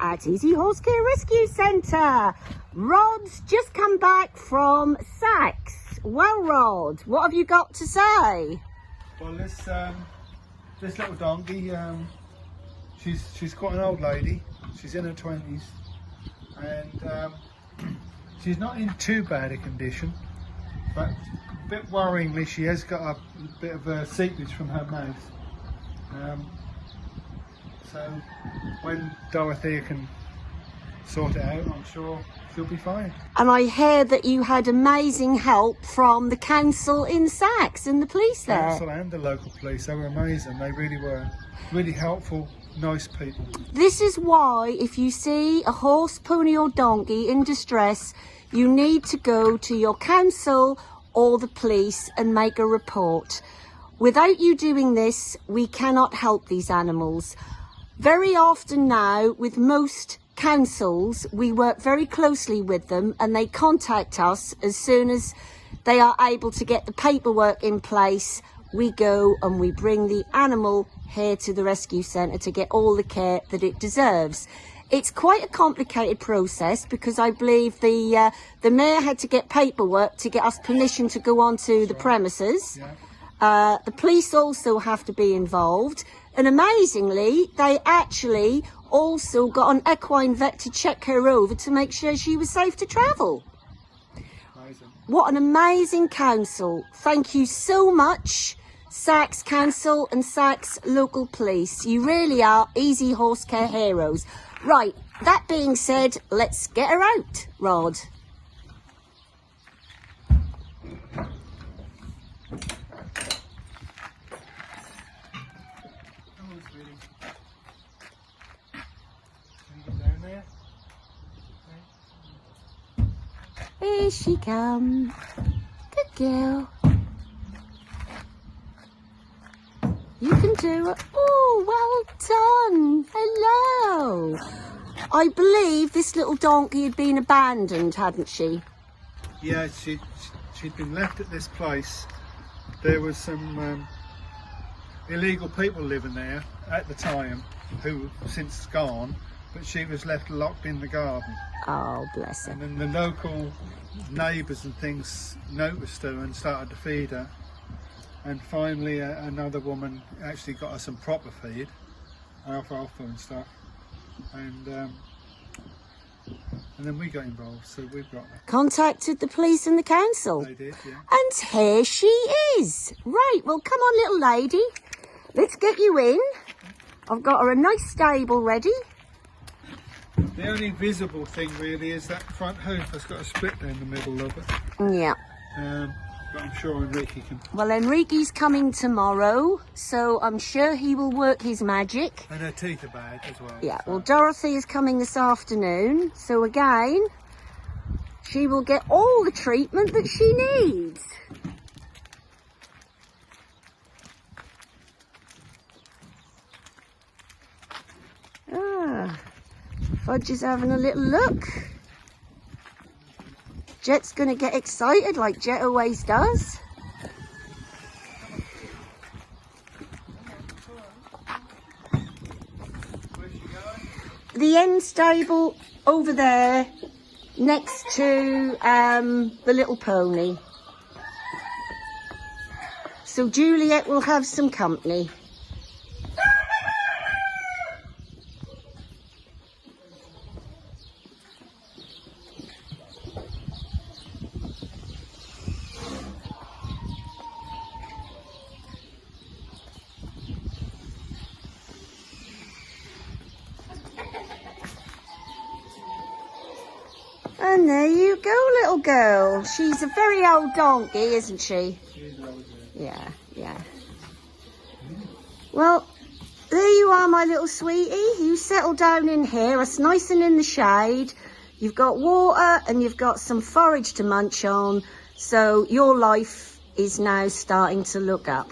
at Easy Horse Care Rescue Centre. Rod's just come back from Sax. Well, Rod, what have you got to say? Well, this um, this little donkey, um, she's she's quite an old lady. She's in her twenties, and um, she's not in too bad a condition. But a bit worryingly, she has got a bit of a seepage from her mouth. So when Dorothea can sort it out, I'm sure she'll be fine. And I hear that you had amazing help from the council in Sax and the police there. Council and the local police, they were amazing. They really were. Really helpful, nice people. This is why if you see a horse, pony or donkey in distress, you need to go to your council or the police and make a report. Without you doing this, we cannot help these animals. Very often now, with most councils, we work very closely with them and they contact us as soon as they are able to get the paperwork in place. We go and we bring the animal here to the rescue centre to get all the care that it deserves. It's quite a complicated process because I believe the uh, the mayor had to get paperwork to get us permission to go onto the premises. Uh, the police also have to be involved. And amazingly, they actually also got an equine vet to check her over to make sure she was safe to travel. Amazing. What an amazing council. Thank you so much, Sax Council and Sax Local Police. You really are easy horse care heroes. Right, that being said, let's get her out, Rod. Come on, sweetie. Can you get down there? Here she comes. Good girl. You can do it. Oh, well done. Hello. I believe this little donkey had been abandoned, hadn't she? Yeah, she, she'd been left at this place. There was some um, illegal people living there at the time who since gone, but she was left locked in the garden. Oh, bless her. And then the local neighbours and things noticed her and started to feed her. And finally, uh, another woman actually got her some proper feed, alfalfa and stuff. And um, and then we got involved, so we've got her. Contacted the police and the council. They did, yeah. And here she is. Right, well, come on, little lady. Let's get you in. I've got her a nice stable ready. The only visible thing really is that front hoof has got a split down the middle of it. Yeah. Um, but I'm sure Enrique can. Well, Enrique's coming tomorrow, so I'm sure he will work his magic. And her teeth are bad as well. Yeah, so- well, Dorothy is coming this afternoon, so again, she will get all the treatment that she needs. Fudge having a little look. Jet's going to get excited like Jet always does. The end stable over there next to um, the little pony. So Juliet will have some company. And there you go, little girl. She's a very old donkey, isn't she? Yeah, yeah. Well, there you are, my little sweetie. You settle down in here. It's nice and in the shade. You've got water and you've got some forage to munch on. So your life is now starting to look up.